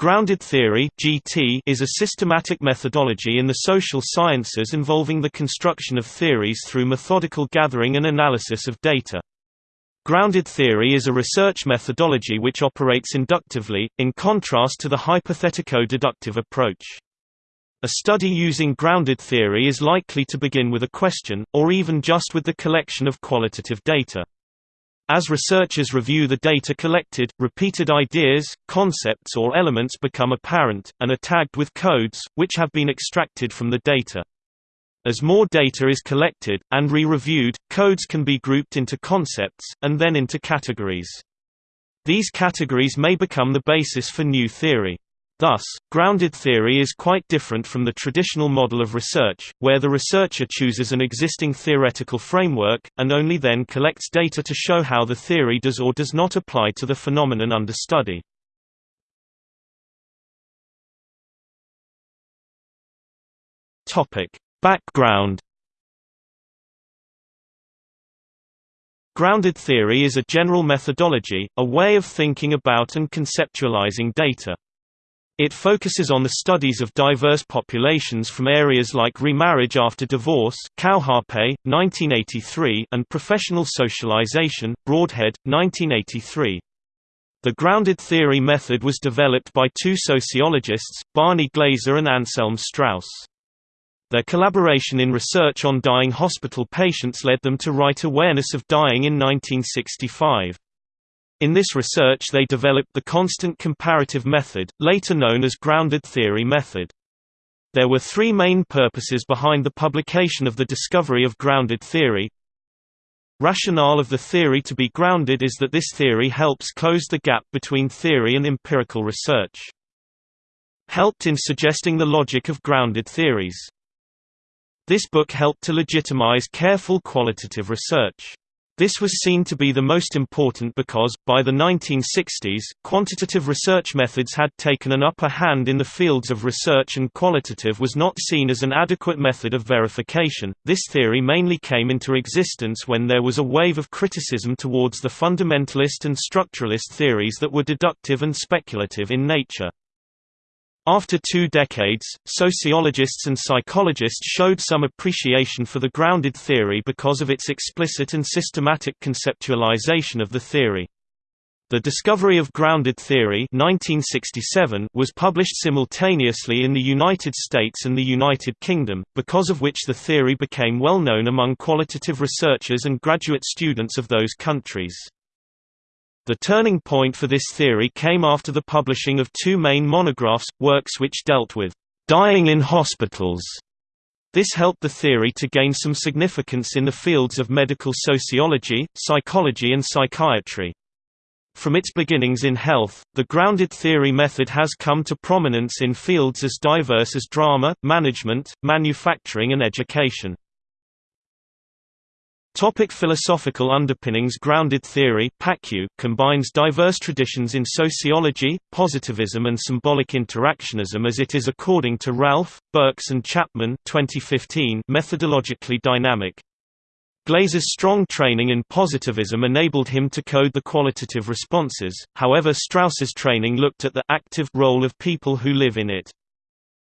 Grounded theory (GT) is a systematic methodology in the social sciences involving the construction of theories through methodical gathering and analysis of data. Grounded theory is a research methodology which operates inductively, in contrast to the hypothetico-deductive approach. A study using grounded theory is likely to begin with a question, or even just with the collection of qualitative data. As researchers review the data collected, repeated ideas, concepts or elements become apparent, and are tagged with codes, which have been extracted from the data. As more data is collected, and re-reviewed, codes can be grouped into concepts, and then into categories. These categories may become the basis for new theory. Thus, grounded theory is quite different from the traditional model of research, where the researcher chooses an existing theoretical framework, and only then collects data to show how the theory does or does not apply to the phenomenon under study. Background Grounded theory is a general methodology, a way of thinking about and conceptualizing data. It focuses on the studies of diverse populations from areas like remarriage after divorce 1983 and professional socialization, Broadhead, 1983. The grounded theory method was developed by two sociologists, Barney Glaser and Anselm Strauss. Their collaboration in research on dying hospital patients led them to write Awareness of Dying in 1965. In this research they developed the constant comparative method, later known as grounded theory method. There were three main purposes behind the publication of the discovery of grounded theory. Rationale of the theory to be grounded is that this theory helps close the gap between theory and empirical research. Helped in suggesting the logic of grounded theories. This book helped to legitimize careful qualitative research. This was seen to be the most important because, by the 1960s, quantitative research methods had taken an upper hand in the fields of research and qualitative was not seen as an adequate method of verification. This theory mainly came into existence when there was a wave of criticism towards the fundamentalist and structuralist theories that were deductive and speculative in nature. After two decades, sociologists and psychologists showed some appreciation for the grounded theory because of its explicit and systematic conceptualization of the theory. The discovery of grounded theory 1967 was published simultaneously in the United States and the United Kingdom, because of which the theory became well known among qualitative researchers and graduate students of those countries. The turning point for this theory came after the publishing of two main monographs, works which dealt with dying in hospitals. This helped the theory to gain some significance in the fields of medical sociology, psychology and psychiatry. From its beginnings in health, the grounded theory method has come to prominence in fields as diverse as drama, management, manufacturing and education. Topic philosophical underpinnings Grounded theory combines diverse traditions in sociology, positivism and symbolic interactionism as it is according to Ralph, Birks and Chapman 2015 methodologically dynamic. Glaser's strong training in positivism enabled him to code the qualitative responses, however Strauss's training looked at the active role of people who live in it.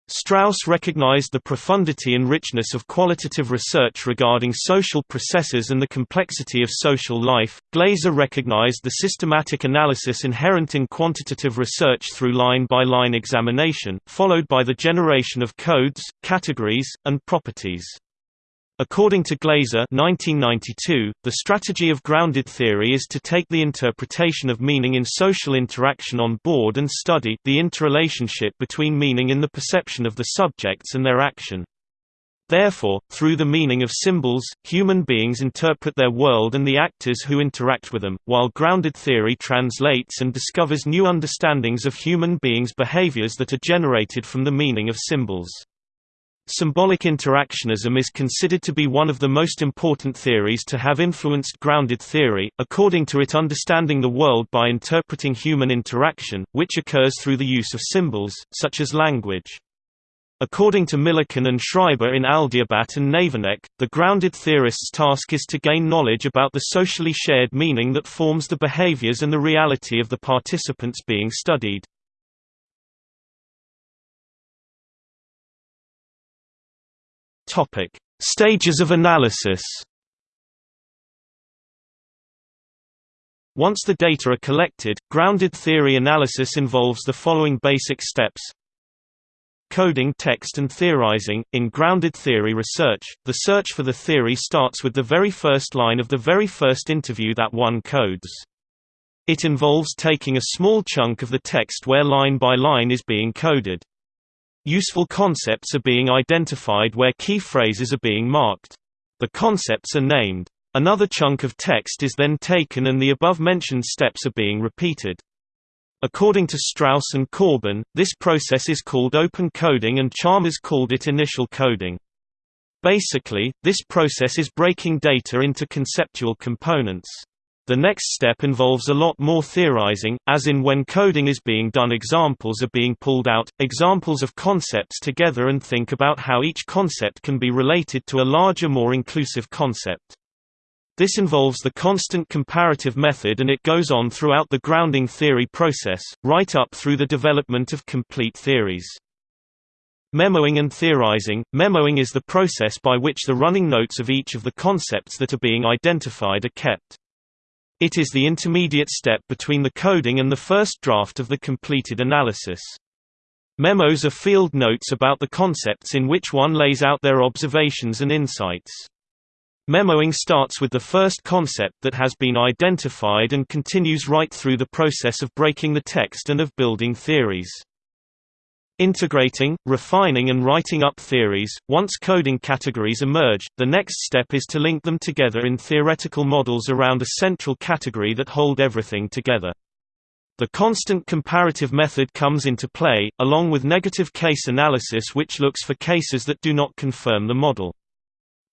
Strauss recognized the profundity and richness of qualitative research regarding social processes and the complexity of social life. Glaser recognized the systematic analysis inherent in quantitative research through line by line examination, followed by the generation of codes, categories, and properties. According to Glaser 1992, the strategy of grounded theory is to take the interpretation of meaning in social interaction on board and study the interrelationship between meaning in the perception of the subjects and their action. Therefore, through the meaning of symbols, human beings interpret their world and the actors who interact with them, while grounded theory translates and discovers new understandings of human beings' behaviors that are generated from the meaning of symbols. Symbolic interactionism is considered to be one of the most important theories to have influenced grounded theory, according to it understanding the world by interpreting human interaction, which occurs through the use of symbols, such as language. According to Milliken and Schreiber in Aldiabat and Navenec, the grounded theorist's task is to gain knowledge about the socially shared meaning that forms the behaviors and the reality of the participants being studied. Topic: Stages of analysis. Once the data are collected, grounded theory analysis involves the following basic steps Coding text and theorizing. In grounded theory research, the search for the theory starts with the very first line of the very first interview that one codes. It involves taking a small chunk of the text where line by line is being coded. Useful concepts are being identified where key phrases are being marked. The concepts are named. Another chunk of text is then taken and the above-mentioned steps are being repeated. According to Strauss and Corbin, this process is called open coding and Charmaz called it initial coding. Basically, this process is breaking data into conceptual components. The next step involves a lot more theorizing, as in when coding is being done examples are being pulled out, examples of concepts together and think about how each concept can be related to a larger more inclusive concept. This involves the constant comparative method and it goes on throughout the grounding theory process, right up through the development of complete theories. Memoing and theorizing – Memoing is the process by which the running notes of each of the concepts that are being identified are kept. It is the intermediate step between the coding and the first draft of the completed analysis. Memos are field notes about the concepts in which one lays out their observations and insights. Memoing starts with the first concept that has been identified and continues right through the process of breaking the text and of building theories. Integrating, refining and writing up theories. Once coding categories emerge, the next step is to link them together in theoretical models around a central category that hold everything together. The constant comparative method comes into play, along with negative case analysis which looks for cases that do not confirm the model.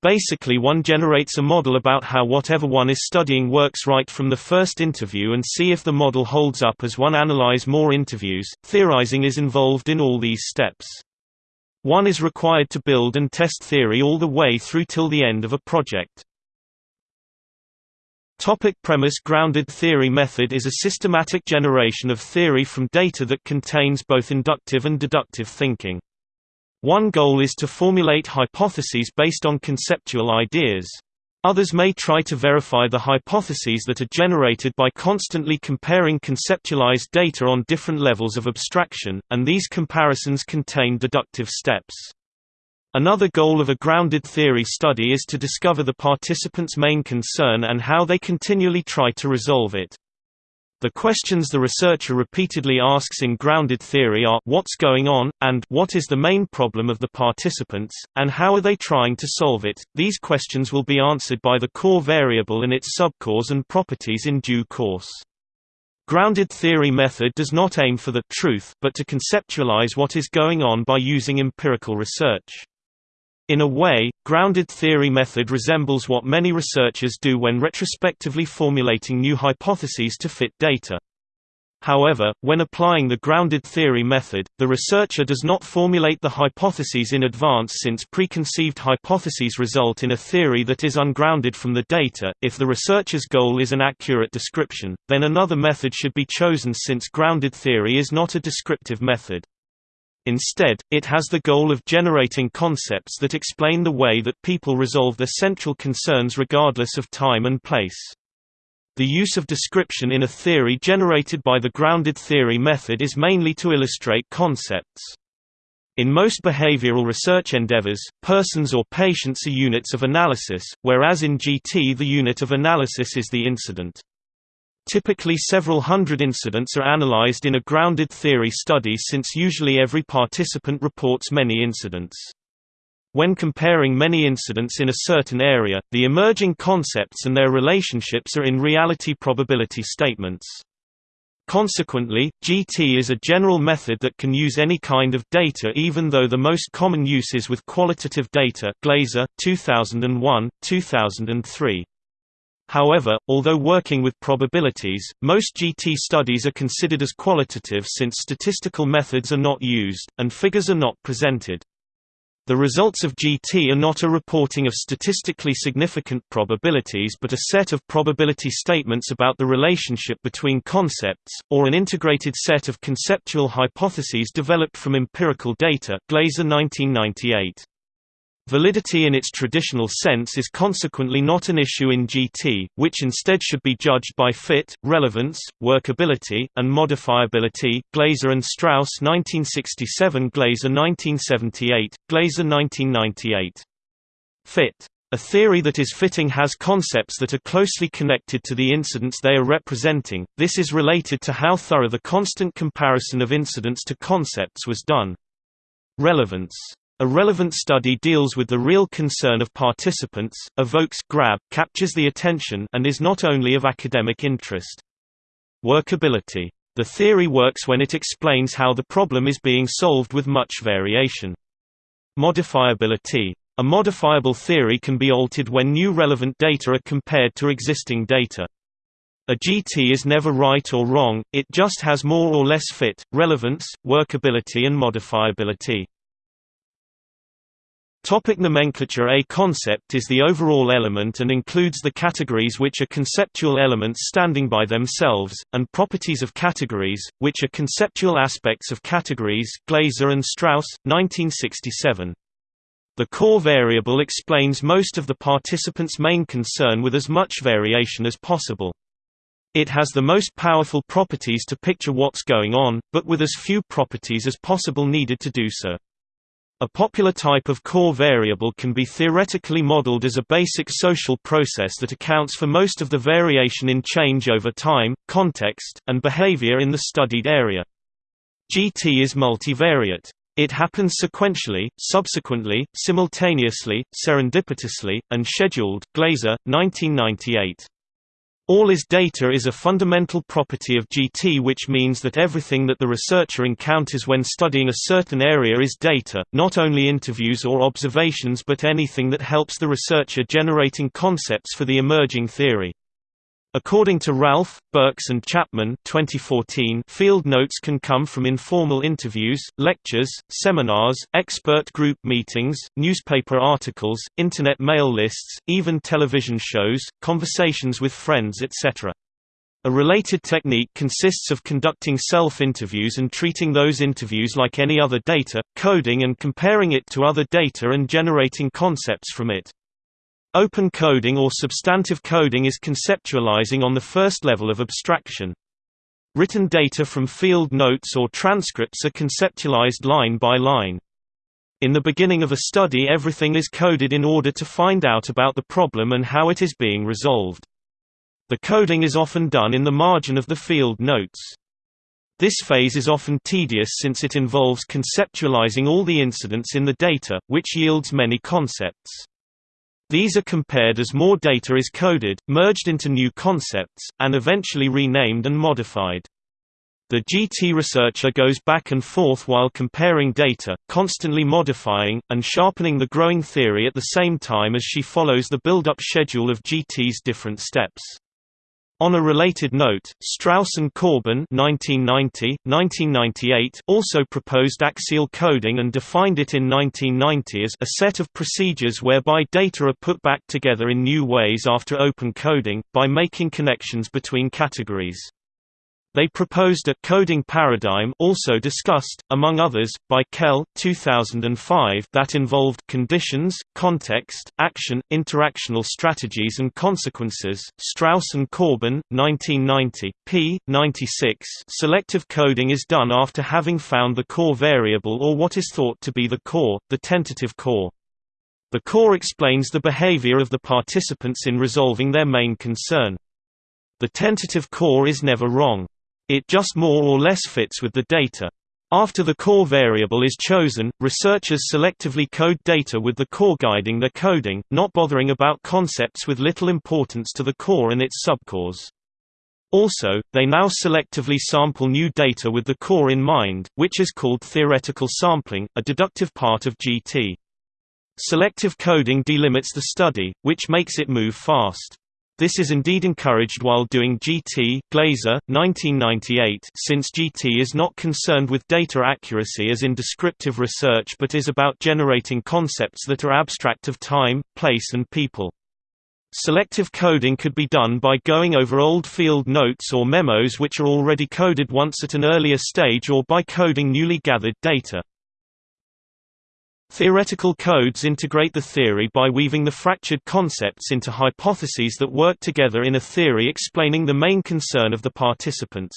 Basically one generates a model about how whatever one is studying works right from the first interview and see if the model holds up as one analyze more interviews. Theorizing is involved in all these steps. One is required to build and test theory all the way through till the end of a project. Topic premise Grounded theory method is a systematic generation of theory from data that contains both inductive and deductive thinking. One goal is to formulate hypotheses based on conceptual ideas. Others may try to verify the hypotheses that are generated by constantly comparing conceptualized data on different levels of abstraction, and these comparisons contain deductive steps. Another goal of a grounded theory study is to discover the participants' main concern and how they continually try to resolve it. The questions the researcher repeatedly asks in grounded theory are what's going on, and what is the main problem of the participants, and how are they trying to solve it. These questions will be answered by the core variable and its subcores and properties in due course. Grounded theory method does not aim for the truth, but to conceptualize what is going on by using empirical research. In a way, grounded theory method resembles what many researchers do when retrospectively formulating new hypotheses to fit data. However, when applying the grounded theory method, the researcher does not formulate the hypotheses in advance since preconceived hypotheses result in a theory that is ungrounded from the data. If the researcher's goal is an accurate description, then another method should be chosen since grounded theory is not a descriptive method. Instead, it has the goal of generating concepts that explain the way that people resolve their central concerns regardless of time and place. The use of description in a theory generated by the grounded theory method is mainly to illustrate concepts. In most behavioral research endeavors, persons or patients are units of analysis, whereas in GT the unit of analysis is the incident. Typically several hundred incidents are analyzed in a grounded theory study since usually every participant reports many incidents. When comparing many incidents in a certain area, the emerging concepts and their relationships are in reality probability statements. Consequently, GT is a general method that can use any kind of data even though the most common use is with qualitative data Glaser, 2001, 2003. However, although working with probabilities, most GT studies are considered as qualitative since statistical methods are not used, and figures are not presented. The results of GT are not a reporting of statistically significant probabilities but a set of probability statements about the relationship between concepts, or an integrated set of conceptual hypotheses developed from empirical data Glaser 1998. Validity in its traditional sense is consequently not an issue in GT, which instead should be judged by fit, relevance, workability, and modifiability. Glaser and Strauss 1967 Glaser 1978, Glaser 1998. Fit. A theory that is fitting has concepts that are closely connected to the incidents they are representing, this is related to how thorough the constant comparison of incidents to concepts was done. Relevance a relevant study deals with the real concern of participants, evokes grab, captures the attention and is not only of academic interest. Workability. The theory works when it explains how the problem is being solved with much variation. Modifiability. A modifiable theory can be altered when new relevant data are compared to existing data. A GT is never right or wrong, it just has more or less fit, relevance, workability and modifiability. Topic nomenclature A concept is the overall element and includes the categories which are conceptual elements standing by themselves, and properties of categories, which are conceptual aspects of categories Glaser and Strauss, 1967. The core variable explains most of the participant's main concern with as much variation as possible. It has the most powerful properties to picture what's going on, but with as few properties as possible needed to do so. A popular type of core variable can be theoretically modeled as a basic social process that accounts for most of the variation in change over time, context, and behavior in the studied area. GT is multivariate. It happens sequentially, subsequently, simultaneously, serendipitously, and scheduled Glaser, 1998. All is data is a fundamental property of GT which means that everything that the researcher encounters when studying a certain area is data, not only interviews or observations but anything that helps the researcher generating concepts for the emerging theory. According to Ralph, Birks and Chapman 2014, field notes can come from informal interviews, lectures, seminars, expert group meetings, newspaper articles, internet mail lists, even television shows, conversations with friends etc. A related technique consists of conducting self-interviews and treating those interviews like any other data, coding and comparing it to other data and generating concepts from it. Open coding or substantive coding is conceptualizing on the first level of abstraction. Written data from field notes or transcripts are conceptualized line by line. In the beginning of a study everything is coded in order to find out about the problem and how it is being resolved. The coding is often done in the margin of the field notes. This phase is often tedious since it involves conceptualizing all the incidents in the data, which yields many concepts. These are compared as more data is coded, merged into new concepts, and eventually renamed and modified. The GT researcher goes back and forth while comparing data, constantly modifying, and sharpening the growing theory at the same time as she follows the build-up schedule of GT's different steps. On a related note, Strauss and Corbin 1990, 1998 also proposed axial coding and defined it in 1990 as a set of procedures whereby data are put back together in new ways after open coding, by making connections between categories. They proposed a coding paradigm also discussed, among others, by Kelle 2005 that involved conditions, context, action, interactional strategies and consequences. Strauss and Corbin, 1990, p. 96. Selective coding is done after having found the core variable or what is thought to be the core, the tentative core. The core explains the behavior of the participants in resolving their main concern. The tentative core is never wrong. It just more or less fits with the data. After the core variable is chosen, researchers selectively code data with the core guiding their coding, not bothering about concepts with little importance to the core and its subcores. Also, they now selectively sample new data with the core in mind, which is called theoretical sampling, a deductive part of GT. Selective coding delimits the study, which makes it move fast. This is indeed encouraged while doing GT Glaser, 1998 since GT is not concerned with data accuracy as in descriptive research but is about generating concepts that are abstract of time, place and people. Selective coding could be done by going over old field notes or memos which are already coded once at an earlier stage or by coding newly gathered data. Theoretical codes integrate the theory by weaving the fractured concepts into hypotheses that work together in a theory explaining the main concern of the participants.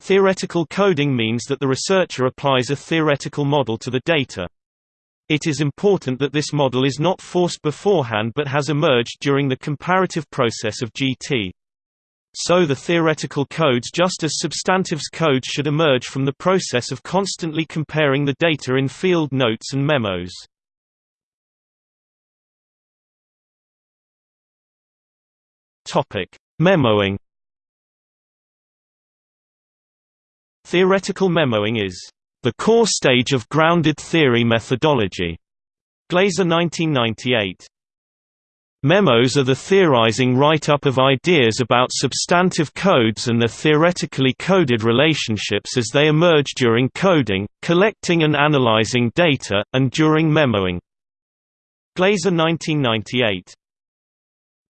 Theoretical coding means that the researcher applies a theoretical model to the data. It is important that this model is not forced beforehand but has emerged during the comparative process of GT. So the theoretical codes just as substantives codes should emerge from the process of constantly comparing the data in field notes and memos. Memoing Theoretical memoing is the core stage of grounded theory methodology. Glaser 1998 Memos are the theorizing write-up of ideas about substantive codes and their theoretically coded relationships as they emerge during coding, collecting and analyzing data, and during memoing. Glaser 1998.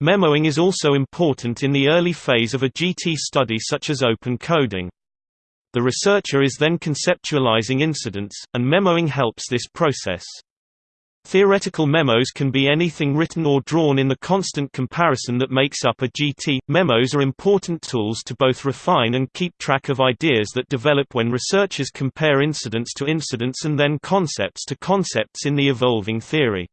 Memoing is also important in the early phase of a GT study such as open coding. The researcher is then conceptualizing incidents, and memoing helps this process. Theoretical memos can be anything written or drawn in the constant comparison that makes up a GT. Memos are important tools to both refine and keep track of ideas that develop when researchers compare incidents to incidents and then concepts to concepts in the evolving theory.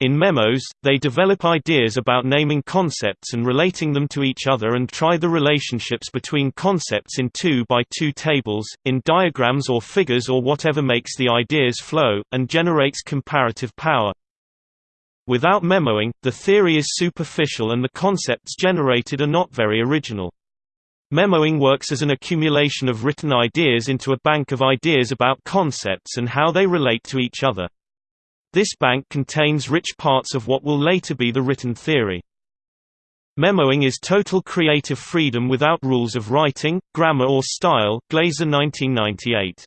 In memos, they develop ideas about naming concepts and relating them to each other and try the relationships between concepts in 2 by 2 tables, in diagrams or figures or whatever makes the ideas flow, and generates comparative power. Without memoing, the theory is superficial and the concepts generated are not very original. Memoing works as an accumulation of written ideas into a bank of ideas about concepts and how they relate to each other. This bank contains rich parts of what will later be the written theory. Memoing is total creative freedom without rules of writing, grammar or style Glaser 1998.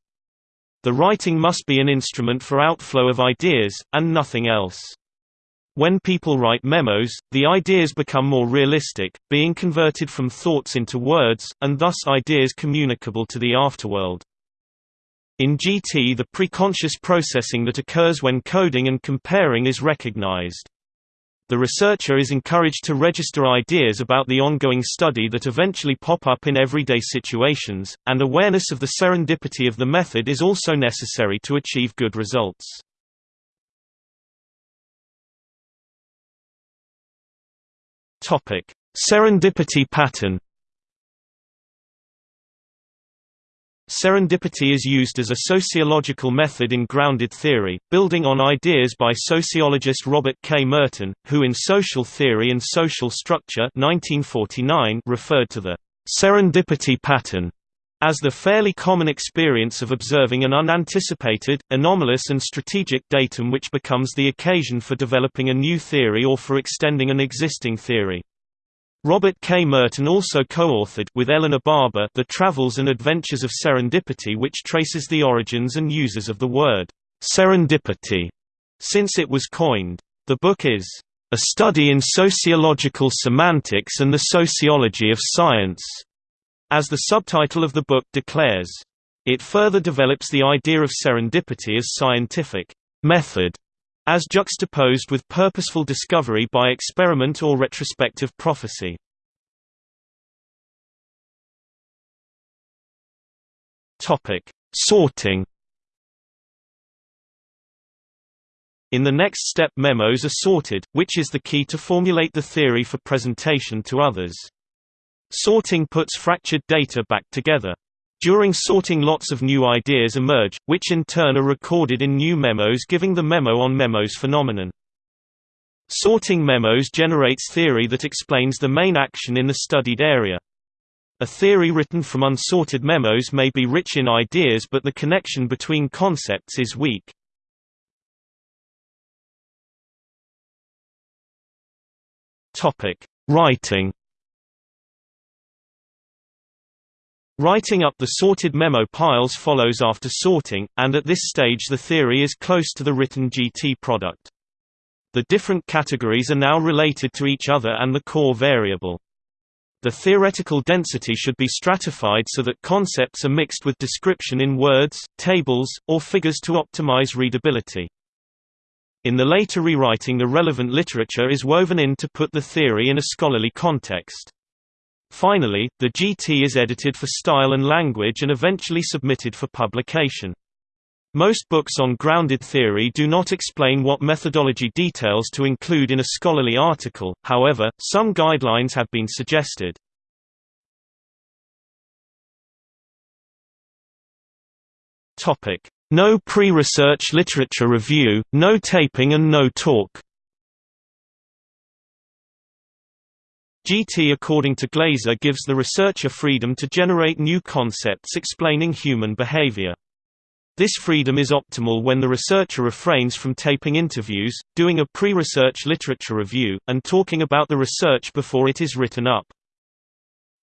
The writing must be an instrument for outflow of ideas, and nothing else. When people write memos, the ideas become more realistic, being converted from thoughts into words, and thus ideas communicable to the afterworld. In GT the preconscious processing that occurs when coding and comparing is recognized. The researcher is encouraged to register ideas about the ongoing study that eventually pop up in everyday situations, and awareness of the serendipity of the method is also necessary to achieve good results. Serendipity pattern Serendipity is used as a sociological method in grounded theory, building on ideas by sociologist Robert K. Merton, who in Social Theory and Social Structure 1949 referred to the serendipity pattern as the fairly common experience of observing an unanticipated, anomalous and strategic datum which becomes the occasion for developing a new theory or for extending an existing theory. Robert K. Merton also co-authored with Eleanor Barber The Travels and Adventures of Serendipity which traces the origins and uses of the word serendipity since it was coined. The book is a study in sociological semantics and the sociology of science, as the subtitle of the book declares. It further develops the idea of serendipity as scientific method as juxtaposed with purposeful discovery by experiment or retrospective prophecy. Topic: Sorting. In the next step memos are sorted, which is the key to formulate the theory for presentation to others. Sorting puts fractured data back together. During sorting lots of new ideas emerge, which in turn are recorded in new memos giving the memo on memos phenomenon. Sorting memos generates theory that explains the main action in the studied area. A theory written from unsorted memos may be rich in ideas but the connection between concepts is weak. Writing Writing up the sorted memo piles follows after sorting, and at this stage the theory is close to the written GT product. The different categories are now related to each other and the core variable. The theoretical density should be stratified so that concepts are mixed with description in words, tables, or figures to optimize readability. In the later rewriting the relevant literature is woven in to put the theory in a scholarly context. Finally, the GT is edited for style and language and eventually submitted for publication. Most books on grounded theory do not explain what methodology details to include in a scholarly article, however, some guidelines have been suggested. No pre-research literature review, no taping and no talk GT according to Glaser gives the researcher freedom to generate new concepts explaining human behavior. This freedom is optimal when the researcher refrains from taping interviews, doing a pre-research literature review, and talking about the research before it is written up.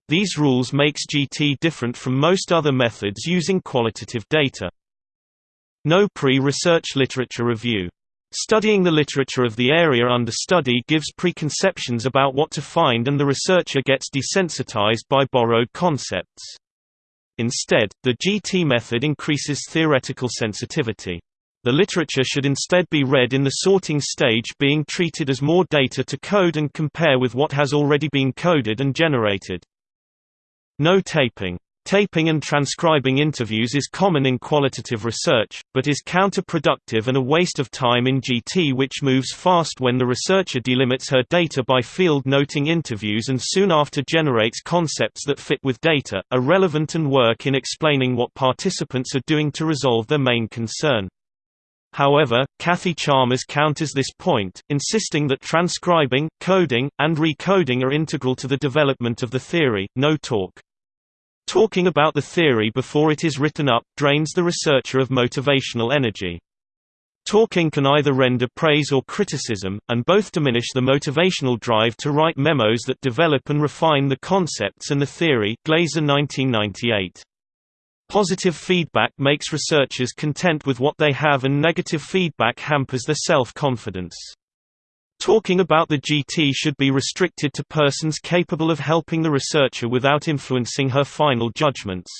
These rules makes GT different from most other methods using qualitative data. No pre-research literature review. Studying the literature of the area under study gives preconceptions about what to find and the researcher gets desensitized by borrowed concepts. Instead, the GT method increases theoretical sensitivity. The literature should instead be read in the sorting stage being treated as more data to code and compare with what has already been coded and generated. No taping Taping and transcribing interviews is common in qualitative research, but is counterproductive and a waste of time in GT which moves fast when the researcher delimits her data by field noting interviews and soon after generates concepts that fit with data, are relevant and work in explaining what participants are doing to resolve their main concern. However, Kathy Charmaz counters this point, insisting that transcribing, coding, and recoding are integral to the development of the theory. No talk. Talking about the theory before it is written up, drains the researcher of motivational energy. Talking can either render praise or criticism, and both diminish the motivational drive to write memos that develop and refine the concepts and the theory Glaser 1998. Positive feedback makes researchers content with what they have and negative feedback hampers their self-confidence. Talking about the GT should be restricted to persons capable of helping the researcher without influencing her final judgments.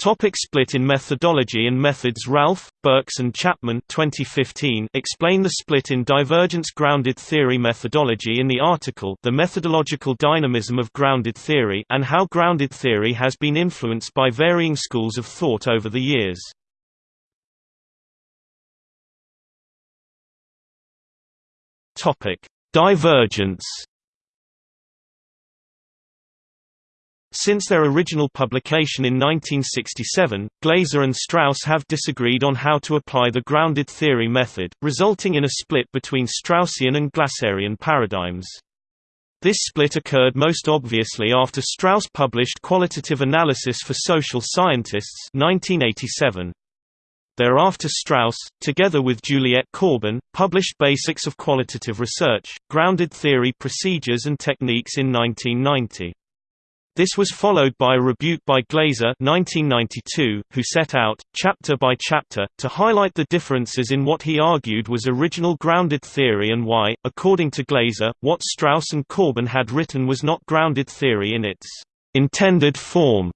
Topic split in methodology and methods Ralph, Birks and Chapman 2015 explain the split in divergence-grounded theory methodology in the article The Methodological Dynamism of Grounded Theory and how grounded theory has been influenced by varying schools of thought over the years. Topic: Divergence. Since their original publication in 1967, Glaser and Strauss have disagreed on how to apply the grounded theory method, resulting in a split between Straussian and Glaserian paradigms. This split occurred most obviously after Strauss published Qualitative Analysis for Social Scientists 1987. Thereafter Strauss, together with Juliet Corbin, published Basics of Qualitative Research, Grounded Theory Procedures and Techniques in 1990. This was followed by a rebuke by Glaser 1992, who set out, chapter by chapter, to highlight the differences in what he argued was original grounded theory and why, according to Glaser, what Strauss and Corbin had written was not grounded theory in its intended form,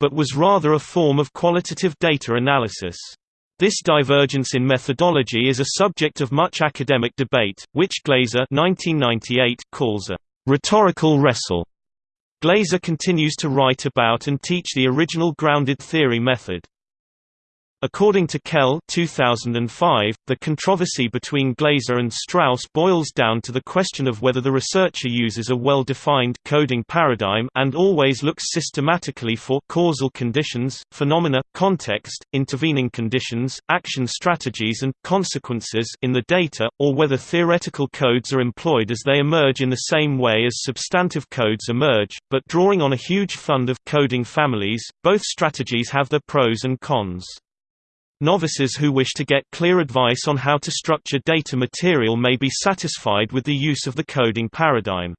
but was rather a form of qualitative data analysis. This divergence in methodology is a subject of much academic debate, which Glaser 1998 calls a rhetorical wrestle. Glaser continues to write about and teach the original grounded theory method. According to Kelle 2005, the controversy between Glaser and Strauss boils down to the question of whether the researcher uses a well-defined coding paradigm and always looks systematically for causal conditions, phenomena, context, intervening conditions, action strategies and consequences in the data, or whether theoretical codes are employed as they emerge in the same way as substantive codes emerge, but drawing on a huge fund of coding families, both strategies have their pros and cons. Novices who wish to get clear advice on how to structure data material may be satisfied with the use of the coding paradigm.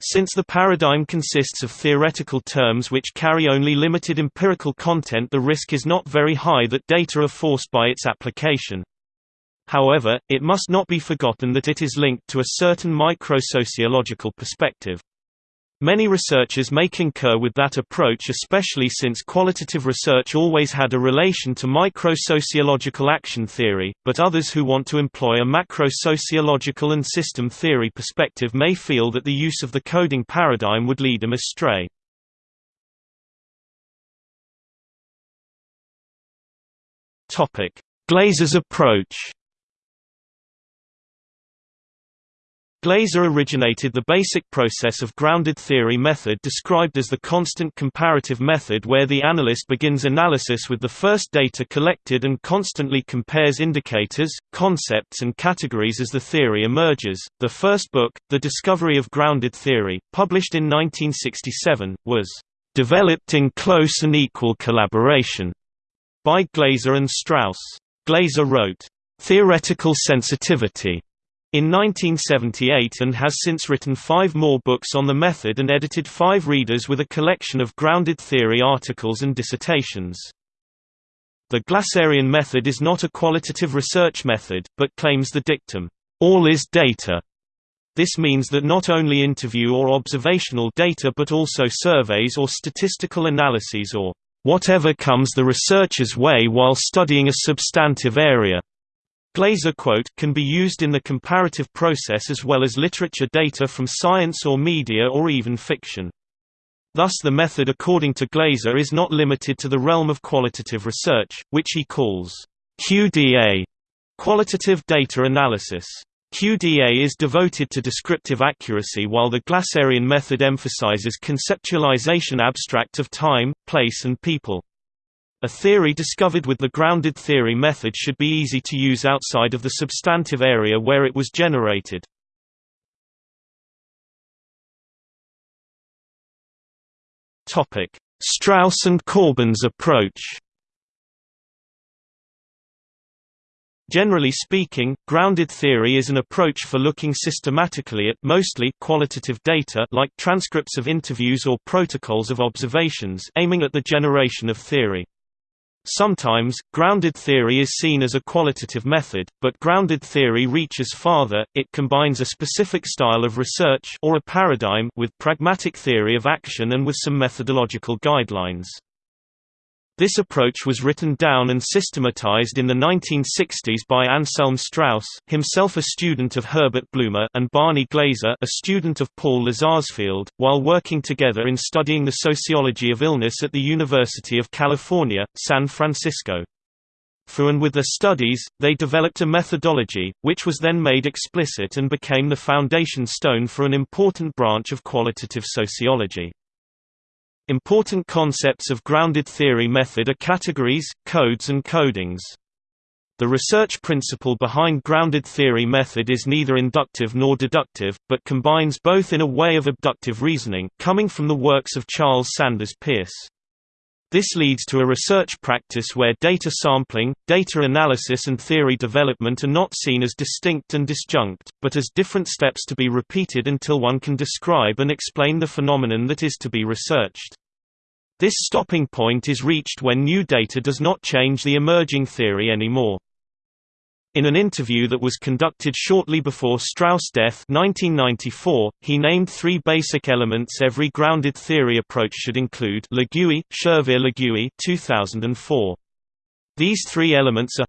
Since the paradigm consists of theoretical terms which carry only limited empirical content the risk is not very high that data are forced by its application. However, it must not be forgotten that it is linked to a certain microsociological perspective. Many researchers may concur with that approach especially since qualitative research always had a relation to micro-sociological action theory, but others who want to employ a macro-sociological and system theory perspective may feel that the use of the coding paradigm would lead them astray. Glaser's approach Glaser originated the basic process of grounded theory method described as the constant comparative method where the analyst begins analysis with the first data collected and constantly compares indicators, concepts and categories as the theory emerges. The first book, The Discovery of Grounded Theory, published in 1967, was developed in close and equal collaboration by Glaser and Strauss. Glaser wrote, Theoretical Sensitivity in 1978 and has since written five more books on the method and edited five readers with a collection of grounded theory articles and dissertations. The Glaserian method is not a qualitative research method, but claims the dictum, all is data. This means that not only interview or observational data but also surveys or statistical analyses or whatever comes the researcher's way while studying a substantive area Glaser quote can be used in the comparative process as well as literature data from science or media or even fiction. Thus the method according to Glaser is not limited to the realm of qualitative research, which he calls QDA qualitative data analysis. QDA is devoted to descriptive accuracy while the Glaserian method emphasizes conceptualization abstract of time, place and people. A theory discovered with the grounded theory method should be easy to use outside of the substantive area where it was generated. Strauss and Corbin's approach Generally speaking, grounded theory is an approach for looking systematically at mostly qualitative data like transcripts of interviews or protocols of observations aiming at the generation of theory. Sometimes, grounded theory is seen as a qualitative method, but grounded theory reaches farther, it combines a specific style of research or a paradigm with pragmatic theory of action and with some methodological guidelines. This approach was written down and systematized in the 1960s by Anselm Strauss himself a student of Herbert Blumer and Barney Glaser a student of Paul Lazarsfeld, while working together in studying the sociology of illness at the University of California, San Francisco. For and with their studies, they developed a methodology, which was then made explicit and became the foundation stone for an important branch of qualitative sociology. Important concepts of grounded theory method are categories, codes and codings. The research principle behind grounded theory method is neither inductive nor deductive, but combines both in a way of abductive reasoning, coming from the works of Charles Sanders Peirce. This leads to a research practice where data sampling, data analysis and theory development are not seen as distinct and disjunct, but as different steps to be repeated until one can describe and explain the phenomenon that is to be researched. This stopping point is reached when new data does not change the emerging theory anymore. In an interview that was conducted shortly before Strauss' death 1994, he named three basic elements every grounded theory approach should include Legewie, Schervier Legewie 2004. These three elements are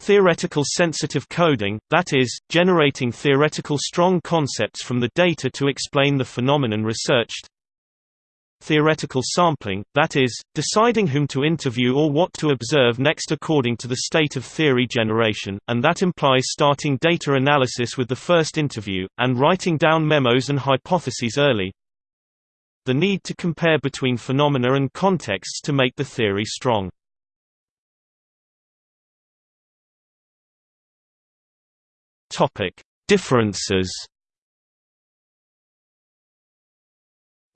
Theoretical sensitive coding, that is, generating theoretical strong concepts from the data to explain the phenomenon researched theoretical sampling, that is, deciding whom to interview or what to observe next according to the state of theory generation, and that implies starting data analysis with the first interview, and writing down memos and hypotheses early. The need to compare between phenomena and contexts to make the theory strong. Differences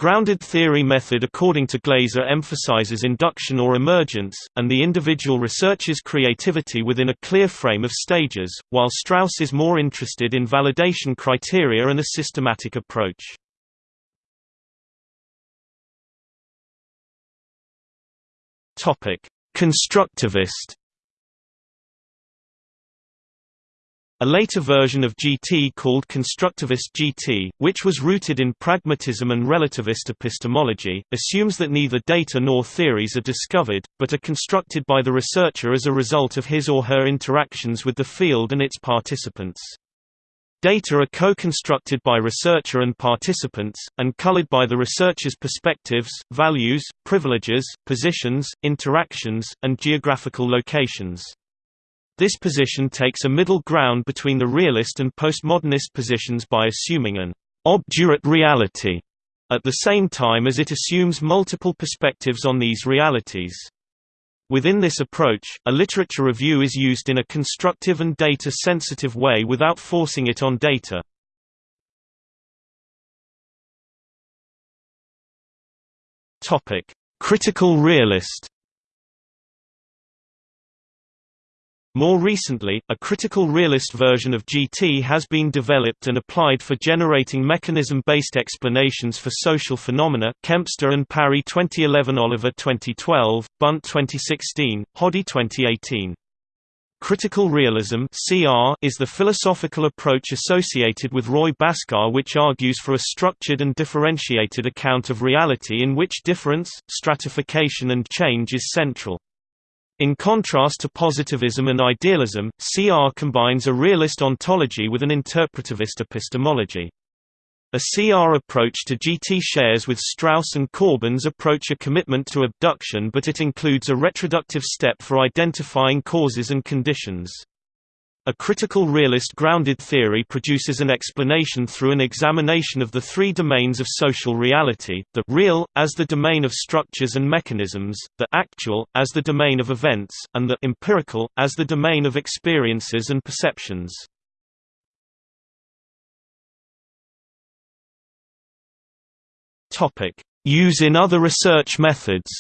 Grounded theory method according to Glaser emphasizes induction or emergence, and the individual researcher's creativity within a clear frame of stages, while Strauss is more interested in validation criteria and a systematic approach. Constructivist A later version of GT called constructivist GT, which was rooted in pragmatism and relativist epistemology, assumes that neither data nor theories are discovered, but are constructed by the researcher as a result of his or her interactions with the field and its participants. Data are co-constructed by researcher and participants, and colored by the researcher's perspectives, values, privileges, positions, interactions, and geographical locations. This position takes a middle ground between the realist and postmodernist positions by assuming an obdurate reality, at the same time as it assumes multiple perspectives on these realities. Within this approach, a literature review is used in a constructive and data-sensitive way without forcing it on data. Critical realist More recently, a critical realist version of GT has been developed and applied for generating mechanism-based explanations for social phenomena Kempster and Parry 2011 Oliver 2012, Bunt 2016, Hoddy 2018. Critical realism (CR) is the philosophical approach associated with Roy Bhaskar which argues for a structured and differentiated account of reality in which difference, stratification and change is central. In contrast to positivism and idealism, CR combines a realist ontology with an interpretivist epistemology. A CR approach to GT shares with Strauss and Corbin's approach a commitment to abduction but it includes a retroductive step for identifying causes and conditions. A critical realist grounded theory produces an explanation through an examination of the three domains of social reality, the real, as the domain of structures and mechanisms, the actual, as the domain of events, and the empirical, as the domain of experiences and perceptions. Use in other research methods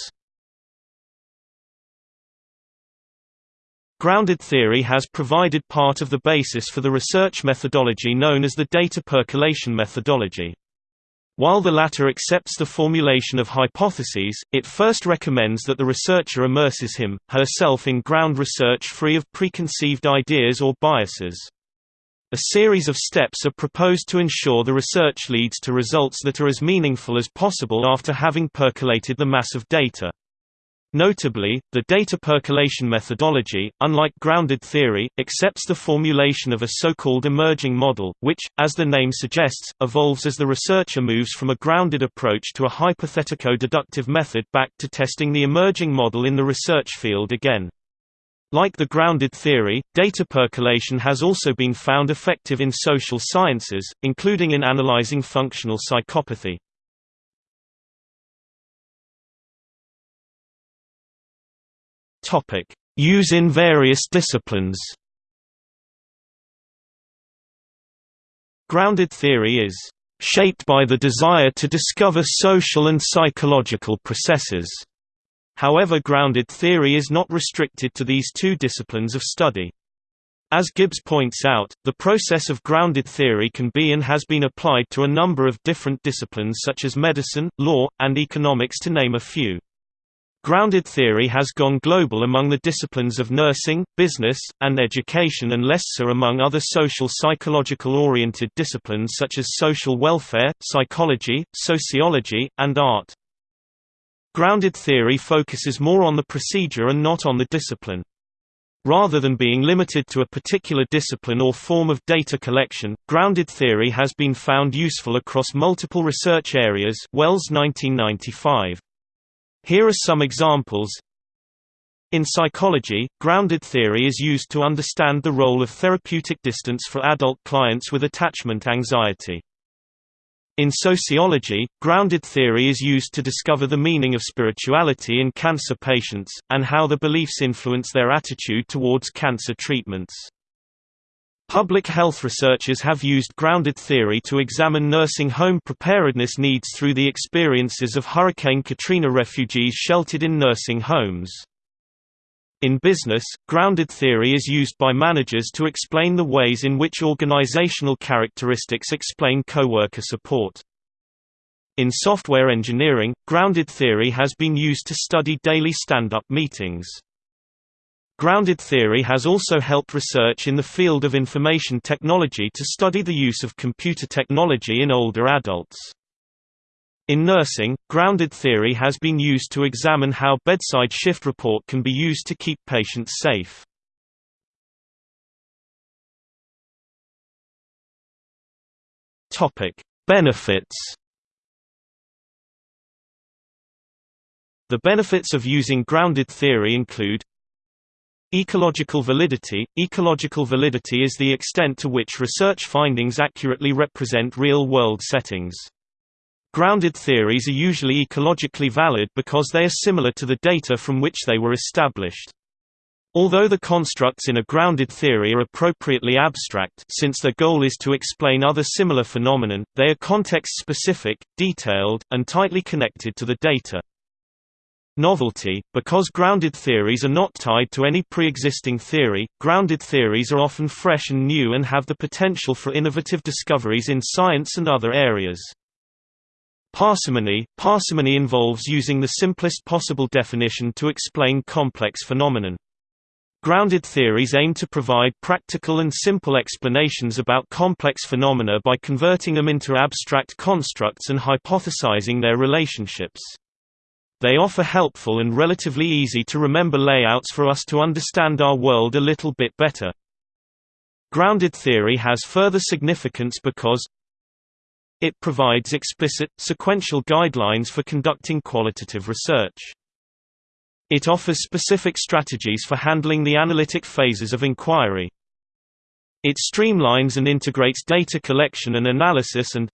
Grounded theory has provided part of the basis for the research methodology known as the data percolation methodology. While the latter accepts the formulation of hypotheses, it first recommends that the researcher immerses him, herself in ground research free of preconceived ideas or biases. A series of steps are proposed to ensure the research leads to results that are as meaningful as possible after having percolated the mass of data. Notably, the data percolation methodology, unlike grounded theory, accepts the formulation of a so-called emerging model, which, as the name suggests, evolves as the researcher moves from a grounded approach to a hypothetico-deductive method back to testing the emerging model in the research field again. Like the grounded theory, data percolation has also been found effective in social sciences, including in analyzing functional psychopathy. Topic: Use in various disciplines. Grounded theory is shaped by the desire to discover social and psychological processes. However grounded theory is not restricted to these two disciplines of study. As Gibbs points out, the process of grounded theory can be and has been applied to a number of different disciplines such as medicine, law, and economics to name a few. Grounded theory has gone global among the disciplines of nursing, business, and education and less so among other social psychological-oriented disciplines such as social welfare, psychology, sociology, and art. Grounded theory focuses more on the procedure and not on the discipline. Rather than being limited to a particular discipline or form of data collection, grounded theory has been found useful across multiple research areas Wells 1995. Here are some examples. In psychology, grounded theory is used to understand the role of therapeutic distance for adult clients with attachment anxiety. In sociology, grounded theory is used to discover the meaning of spirituality in cancer patients, and how the beliefs influence their attitude towards cancer treatments. Public health researchers have used grounded theory to examine nursing home preparedness needs through the experiences of Hurricane Katrina refugees sheltered in nursing homes. In business, grounded theory is used by managers to explain the ways in which organizational characteristics explain coworker support. In software engineering, grounded theory has been used to study daily stand-up meetings. Grounded theory has also helped research in the field of information technology to study the use of computer technology in older adults. In nursing, grounded theory has been used to examine how bedside shift report can be used to keep patients safe. Benefits. The benefits of using grounded theory include Ecological validity – Ecological validity is the extent to which research findings accurately represent real-world settings. Grounded theories are usually ecologically valid because they are similar to the data from which they were established. Although the constructs in a grounded theory are appropriately abstract since their goal is to explain other similar phenomenon, they are context-specific, detailed, and tightly connected to the data. Novelty – Because grounded theories are not tied to any pre-existing theory, grounded theories are often fresh and new and have the potential for innovative discoveries in science and other areas. Parsimony – Parsimony involves using the simplest possible definition to explain complex phenomenon. Grounded theories aim to provide practical and simple explanations about complex phenomena by converting them into abstract constructs and hypothesizing their relationships. They offer helpful and relatively easy to remember layouts for us to understand our world a little bit better. Grounded theory has further significance because it provides explicit, sequential guidelines for conducting qualitative research. It offers specific strategies for handling the analytic phases of inquiry. It streamlines and integrates data collection and analysis and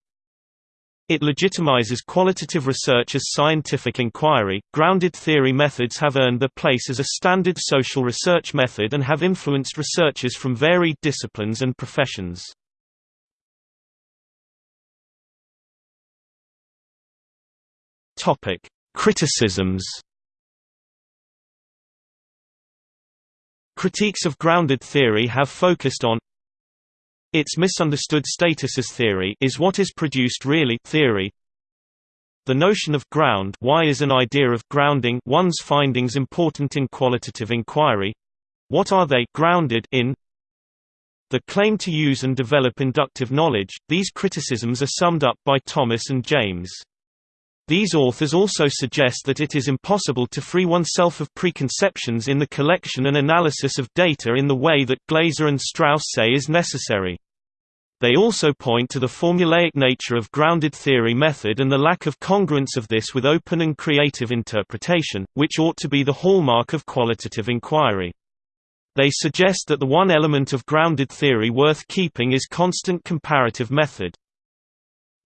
it legitimizes qualitative research as scientific inquiry. Grounded theory methods have earned their place as a standard social research method and have influenced researchers from varied disciplines and professions. Topic: Criticisms. Critiques of grounded theory have focused on its misunderstood status as theory is what is produced really theory. The notion of ground why is an idea of grounding one's findings important in qualitative inquiry? What are they grounded in? The claim to use and develop inductive knowledge, these criticisms are summed up by Thomas and James. These authors also suggest that it is impossible to free oneself of preconceptions in the collection and analysis of data in the way that Glaser and Strauss say is necessary. They also point to the formulaic nature of grounded theory method and the lack of congruence of this with open and creative interpretation, which ought to be the hallmark of qualitative inquiry. They suggest that the one element of grounded theory worth keeping is constant comparative method.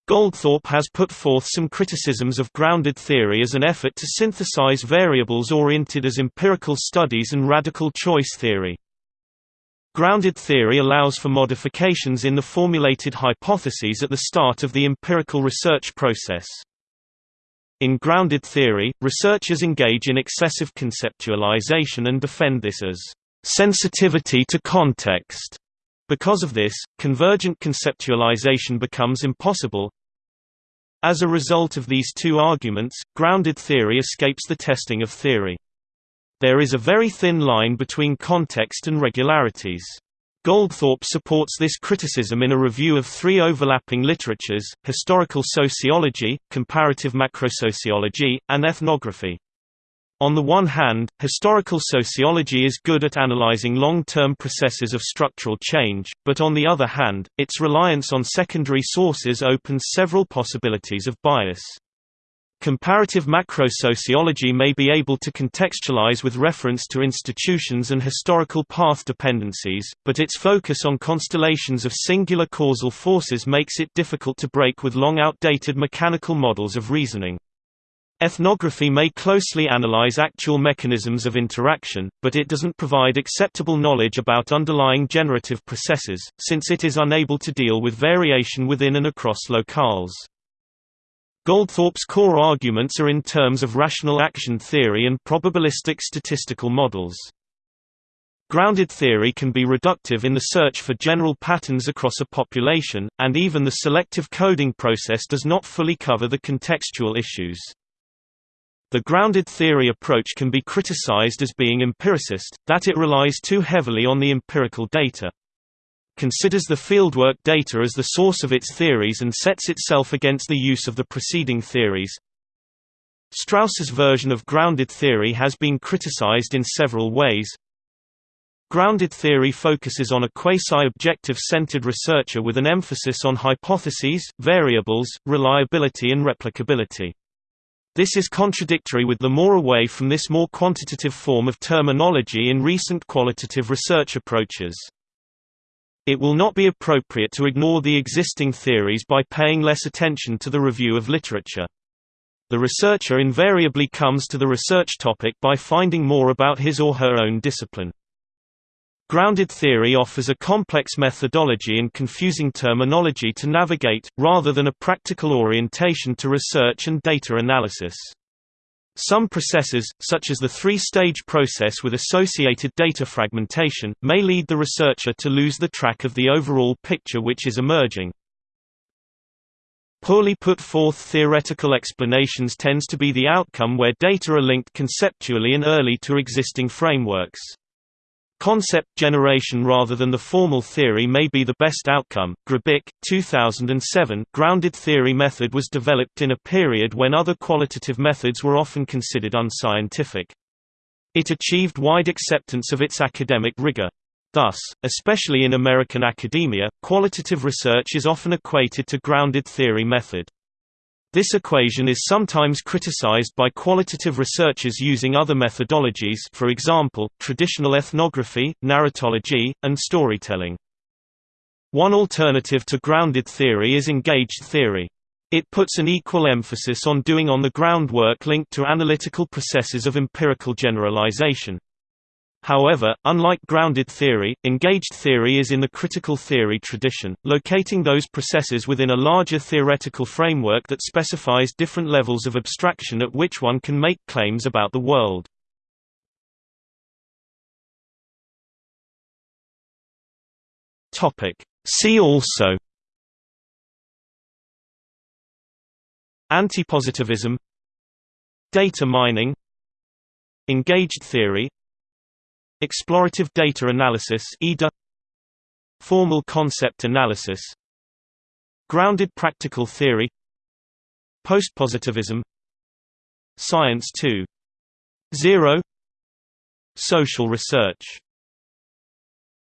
Goldthorpe has put forth some criticisms of grounded theory as an effort to synthesize variables oriented as empirical studies and rational choice theory. Grounded theory allows for modifications in the formulated hypotheses at the start of the empirical research process. In grounded theory, researchers engage in excessive conceptualization and defend this as sensitivity to context. Because of this, convergent conceptualization becomes impossible. As a result of these two arguments, grounded theory escapes the testing of theory. There is a very thin line between context and regularities. Goldthorpe supports this criticism in a review of three overlapping literatures, historical sociology, comparative macrosociology, and ethnography. On the one hand, historical sociology is good at analyzing long-term processes of structural change, but on the other hand, its reliance on secondary sources opens several possibilities of bias. Comparative macro-sociology may be able to contextualize with reference to institutions and historical path dependencies, but its focus on constellations of singular causal forces makes it difficult to break with long outdated mechanical models of reasoning. Ethnography may closely analyze actual mechanisms of interaction, but it doesn't provide acceptable knowledge about underlying generative processes, since it is unable to deal with variation within and across locales. Goldthorpe's core arguments are in terms of rational action theory and probabilistic statistical models. Grounded theory can be reductive in the search for general patterns across a population, and even the selective coding process does not fully cover the contextual issues. The grounded theory approach can be criticized as being empiricist, that it relies too heavily on the empirical data. Considers the fieldwork data as the source of its theories and sets itself against the use of the preceding theories. Strauss's version of grounded theory has been criticized in several ways. Grounded theory focuses on a quasi-objective centered researcher with an emphasis on hypotheses, variables, reliability and replicability. This is contradictory with the more away from this more quantitative form of terminology in recent qualitative research approaches. It will not be appropriate to ignore the existing theories by paying less attention to the review of literature. The researcher invariably comes to the research topic by finding more about his or her own discipline. Grounded theory offers a complex methodology and confusing terminology to navigate, rather than a practical orientation to research and data analysis. Some processes, such as the three-stage process with associated data fragmentation, may lead the researcher to lose the track of the overall picture which is emerging. Poorly put forth theoretical explanations tends to be the outcome where data are linked conceptually and early to existing frameworks. Concept generation rather than the formal theory may be the best outcome. Grbich, 2007. Grounded theory method was developed in a period when other qualitative methods were often considered unscientific. It achieved wide acceptance of its academic rigor. Thus, especially in American academia, qualitative research is often equated to grounded theory method. This equation is sometimes criticized by qualitative researchers using other methodologies for example, traditional ethnography, narratology, and storytelling. One alternative to grounded theory is engaged theory. It puts an equal emphasis on doing on-the-ground work linked to analytical processes of empirical generalization. However, unlike grounded theory, engaged theory is in the critical theory tradition, locating those processes within a larger theoretical framework that specifies different levels of abstraction at which one can make claims about the world. See also Antipositivism Data mining Engaged theory Explorative data analysis EDA Formal concept analysis Grounded practical theory Postpositivism Science 2.0 Social research